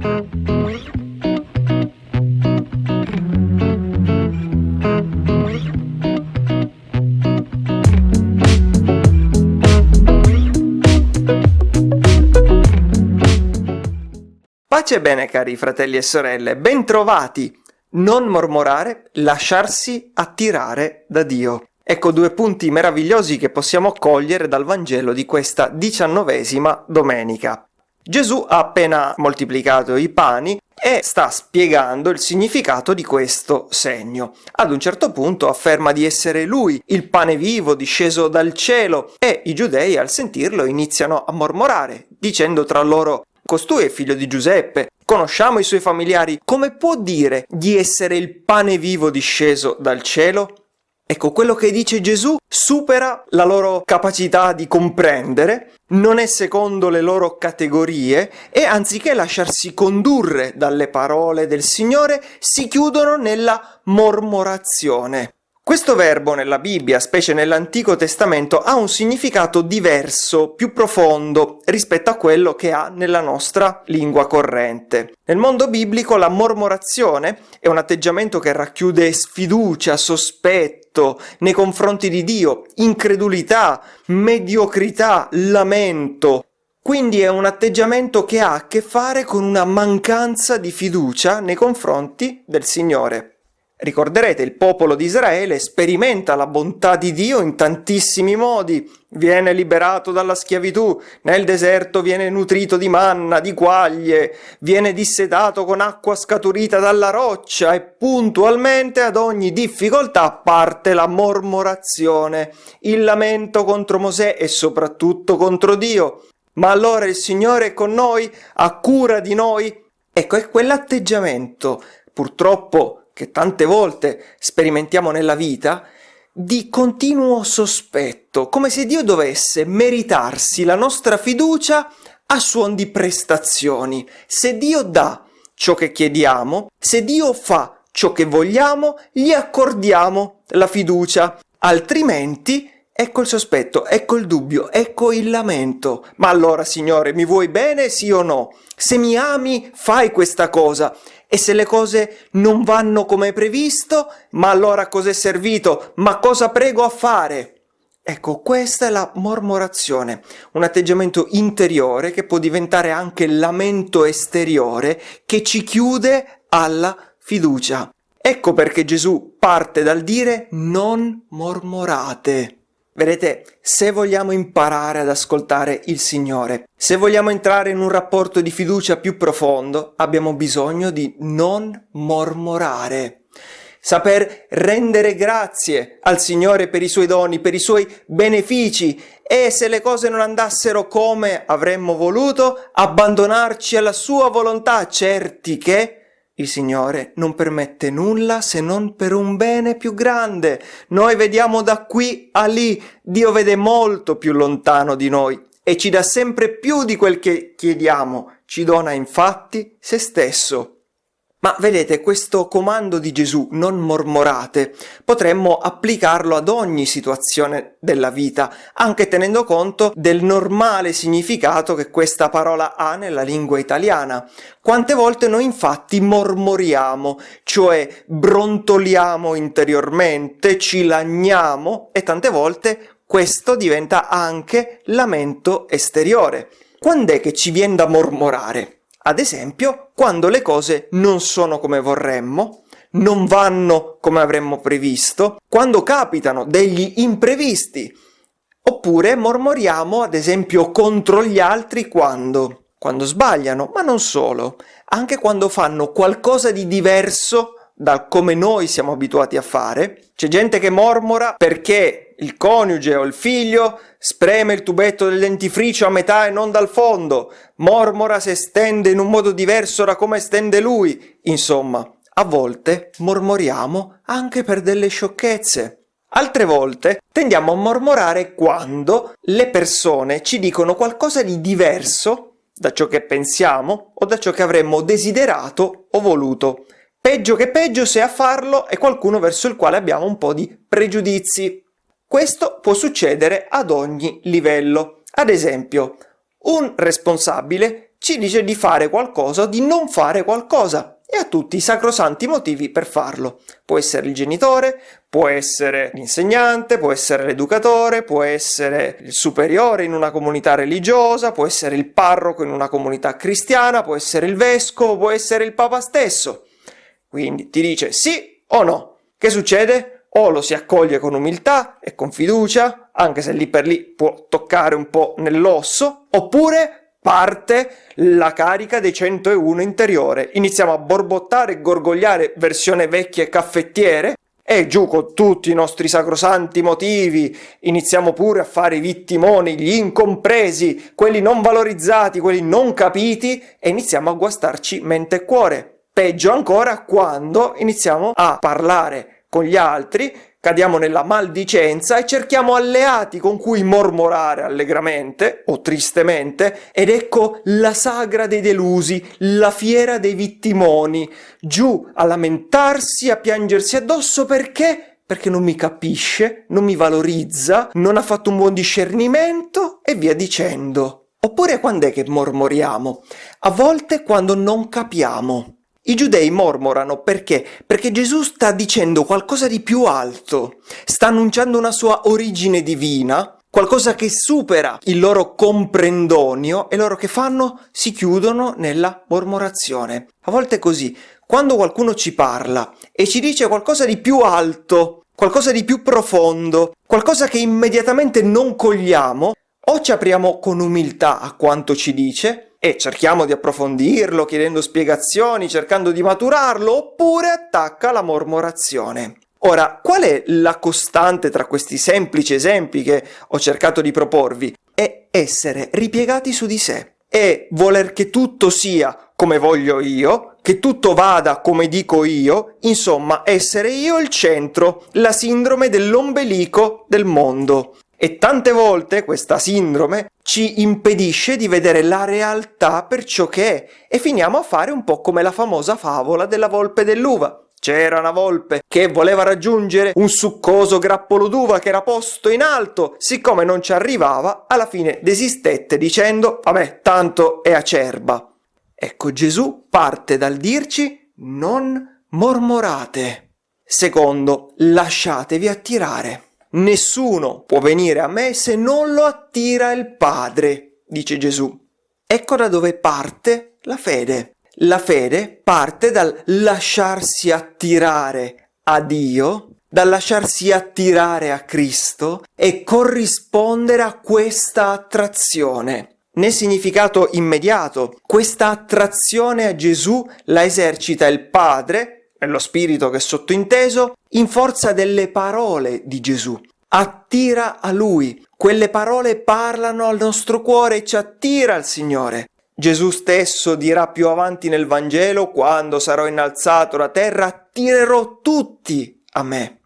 Pace e bene cari fratelli e sorelle, bentrovati! Non mormorare, lasciarsi attirare da Dio. Ecco due punti meravigliosi che possiamo cogliere dal Vangelo di questa diciannovesima domenica. Gesù ha appena moltiplicato i pani e sta spiegando il significato di questo segno. Ad un certo punto afferma di essere lui il pane vivo disceso dal cielo e i giudei al sentirlo iniziano a mormorare, dicendo tra loro Costui è figlio di Giuseppe, conosciamo i suoi familiari, come può dire di essere il pane vivo disceso dal cielo? Ecco, quello che dice Gesù supera la loro capacità di comprendere, non è secondo le loro categorie e anziché lasciarsi condurre dalle parole del Signore, si chiudono nella mormorazione. Questo verbo nella Bibbia, specie nell'Antico Testamento, ha un significato diverso, più profondo rispetto a quello che ha nella nostra lingua corrente. Nel mondo biblico la mormorazione è un atteggiamento che racchiude sfiducia, sospetto nei confronti di Dio, incredulità, mediocrità, lamento, quindi è un atteggiamento che ha a che fare con una mancanza di fiducia nei confronti del Signore. Ricorderete, il popolo di Israele sperimenta la bontà di Dio in tantissimi modi. Viene liberato dalla schiavitù, nel deserto viene nutrito di manna, di quaglie, viene dissedato con acqua scaturita dalla roccia e puntualmente ad ogni difficoltà parte la mormorazione, il lamento contro Mosè e soprattutto contro Dio. Ma allora il Signore è con noi, ha cura di noi. Ecco, è quell'atteggiamento, purtroppo che tante volte sperimentiamo nella vita, di continuo sospetto, come se Dio dovesse meritarsi la nostra fiducia a suon di prestazioni. Se Dio dà ciò che chiediamo, se Dio fa ciò che vogliamo, gli accordiamo la fiducia, altrimenti ecco il sospetto, ecco il dubbio, ecco il lamento. Ma allora, Signore, mi vuoi bene, sì o no? Se mi ami, fai questa cosa. E se le cose non vanno come previsto, ma allora cos'è servito? Ma cosa prego a fare? Ecco, questa è la mormorazione, un atteggiamento interiore che può diventare anche lamento esteriore che ci chiude alla fiducia. Ecco perché Gesù parte dal dire non mormorate. Vedete, se vogliamo imparare ad ascoltare il Signore, se vogliamo entrare in un rapporto di fiducia più profondo, abbiamo bisogno di non mormorare. Saper rendere grazie al Signore per i suoi doni, per i suoi benefici e se le cose non andassero come avremmo voluto, abbandonarci alla sua volontà, certi che il Signore non permette nulla se non per un bene più grande. Noi vediamo da qui a lì, Dio vede molto più lontano di noi e ci dà sempre più di quel che chiediamo. Ci dona infatti se stesso. Ma vedete, questo comando di Gesù, non mormorate, potremmo applicarlo ad ogni situazione della vita, anche tenendo conto del normale significato che questa parola ha nella lingua italiana. Quante volte noi infatti mormoriamo, cioè brontoliamo interiormente, ci lagniamo e tante volte questo diventa anche lamento esteriore. Quando è che ci viene da mormorare? Ad esempio, quando le cose non sono come vorremmo, non vanno come avremmo previsto, quando capitano degli imprevisti, oppure mormoriamo ad esempio contro gli altri quando? Quando sbagliano, ma non solo, anche quando fanno qualcosa di diverso da come noi siamo abituati a fare. C'è gente che mormora perché il coniuge o il figlio spreme il tubetto del dentifricio a metà e non dal fondo, mormora se stende in un modo diverso da come stende lui. Insomma, a volte mormoriamo anche per delle sciocchezze. Altre volte tendiamo a mormorare quando le persone ci dicono qualcosa di diverso da ciò che pensiamo o da ciò che avremmo desiderato o voluto. Peggio che peggio se a farlo è qualcuno verso il quale abbiamo un po' di pregiudizi. Questo può succedere ad ogni livello. Ad esempio, un responsabile ci dice di fare qualcosa o di non fare qualcosa e ha tutti i sacrosanti motivi per farlo. Può essere il genitore, può essere l'insegnante, può essere l'educatore, può essere il superiore in una comunità religiosa, può essere il parroco in una comunità cristiana, può essere il vescovo, può essere il papa stesso. Quindi ti dice sì o no. Che succede? O lo si accoglie con umiltà e con fiducia, anche se lì per lì può toccare un po' nell'osso, oppure parte la carica dei 101 interiore. Iniziamo a borbottare e gorgogliare versione vecchie caffettiere e giù con tutti i nostri sacrosanti motivi iniziamo pure a fare i vittimoni, gli incompresi, quelli non valorizzati, quelli non capiti e iniziamo a guastarci mente e cuore. Peggio ancora quando iniziamo a parlare con gli altri cadiamo nella maldicenza e cerchiamo alleati con cui mormorare allegramente o tristemente ed ecco la sagra dei delusi, la fiera dei vittimoni, giù a lamentarsi, a piangersi addosso perché? Perché non mi capisce, non mi valorizza, non ha fatto un buon discernimento e via dicendo. Oppure quando è che mormoriamo? A volte quando non capiamo. I giudei mormorano perché? Perché Gesù sta dicendo qualcosa di più alto, sta annunciando una sua origine divina, qualcosa che supera il loro comprendonio e loro che fanno si chiudono nella mormorazione. A volte è così, quando qualcuno ci parla e ci dice qualcosa di più alto, qualcosa di più profondo, qualcosa che immediatamente non cogliamo, o ci apriamo con umiltà a quanto ci dice, e cerchiamo di approfondirlo chiedendo spiegazioni, cercando di maturarlo, oppure attacca la mormorazione. Ora, qual è la costante tra questi semplici esempi che ho cercato di proporvi? È essere ripiegati su di sé e voler che tutto sia come voglio io, che tutto vada come dico io, insomma essere io il centro, la sindrome dell'ombelico del mondo. E tante volte questa sindrome ci impedisce di vedere la realtà per ciò che è e finiamo a fare un po' come la famosa favola della volpe dell'uva. C'era una volpe che voleva raggiungere un succoso grappolo d'uva che era posto in alto, siccome non ci arrivava, alla fine desistette dicendo vabbè, tanto è acerba. Ecco, Gesù parte dal dirci non mormorate. Secondo, lasciatevi attirare. Nessuno può venire a me se non lo attira il Padre, dice Gesù. Ecco da dove parte la fede. La fede parte dal lasciarsi attirare a Dio, dal lasciarsi attirare a Cristo e corrispondere a questa attrazione. Nel significato immediato, questa attrazione a Gesù la esercita il Padre è lo spirito che è sottointeso, in forza delle parole di Gesù. Attira a Lui. Quelle parole parlano al nostro cuore e ci attira al Signore. Gesù stesso dirà più avanti nel Vangelo, quando sarò innalzato da terra, attirerò tutti a me.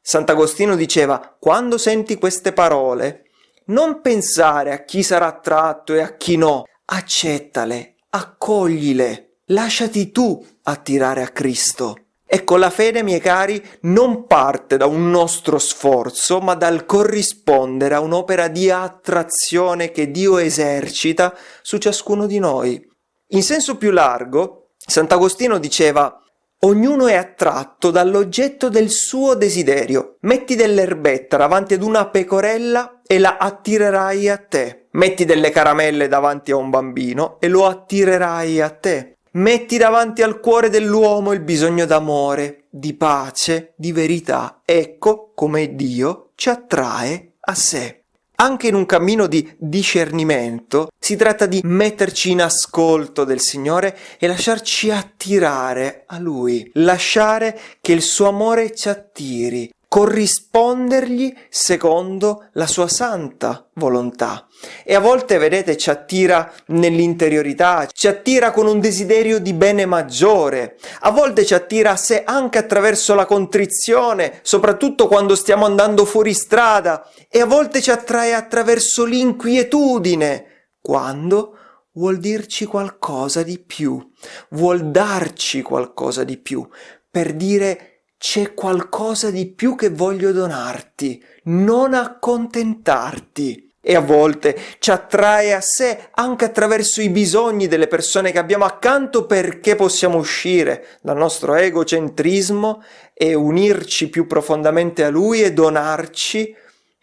Sant'Agostino diceva, quando senti queste parole, non pensare a chi sarà attratto e a chi no, accettale, accoglile. Lasciati tu attirare a Cristo. Ecco, la fede, miei cari, non parte da un nostro sforzo, ma dal corrispondere a un'opera di attrazione che Dio esercita su ciascuno di noi. In senso più largo, Sant'Agostino diceva Ognuno è attratto dall'oggetto del suo desiderio. Metti dell'erbetta davanti ad una pecorella e la attirerai a te. Metti delle caramelle davanti a un bambino e lo attirerai a te. Metti davanti al cuore dell'uomo il bisogno d'amore, di pace, di verità. Ecco come Dio ci attrae a sé. Anche in un cammino di discernimento si tratta di metterci in ascolto del Signore e lasciarci attirare a Lui, lasciare che il suo amore ci attiri, corrispondergli secondo la sua santa volontà. E a volte, vedete, ci attira nell'interiorità, ci attira con un desiderio di bene maggiore, a volte ci attira a sé anche attraverso la contrizione, soprattutto quando stiamo andando fuori strada, e a volte ci attrae attraverso l'inquietudine, quando vuol dirci qualcosa di più, vuol darci qualcosa di più, per dire c'è qualcosa di più che voglio donarti, non accontentarti. e a volte ci attrae a sé anche attraverso i bisogni delle persone che abbiamo accanto perché possiamo uscire dal nostro egocentrismo e unirci più profondamente a Lui e donarci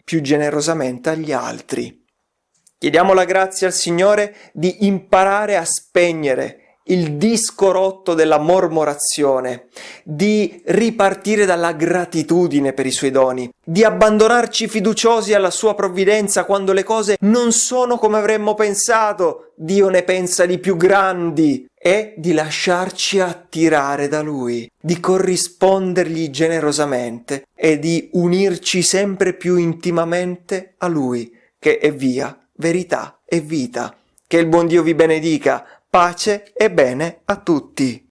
più generosamente agli altri. Chiediamo la grazia al Signore di imparare a spegnere il disco rotto della mormorazione, di ripartire dalla gratitudine per i suoi doni, di abbandonarci fiduciosi alla sua provvidenza quando le cose non sono come avremmo pensato, Dio ne pensa di più grandi, e di lasciarci attirare da Lui, di corrispondergli generosamente e di unirci sempre più intimamente a Lui, che è via, verità e vita. Che il buon Dio vi benedica, pace e bene a tutti.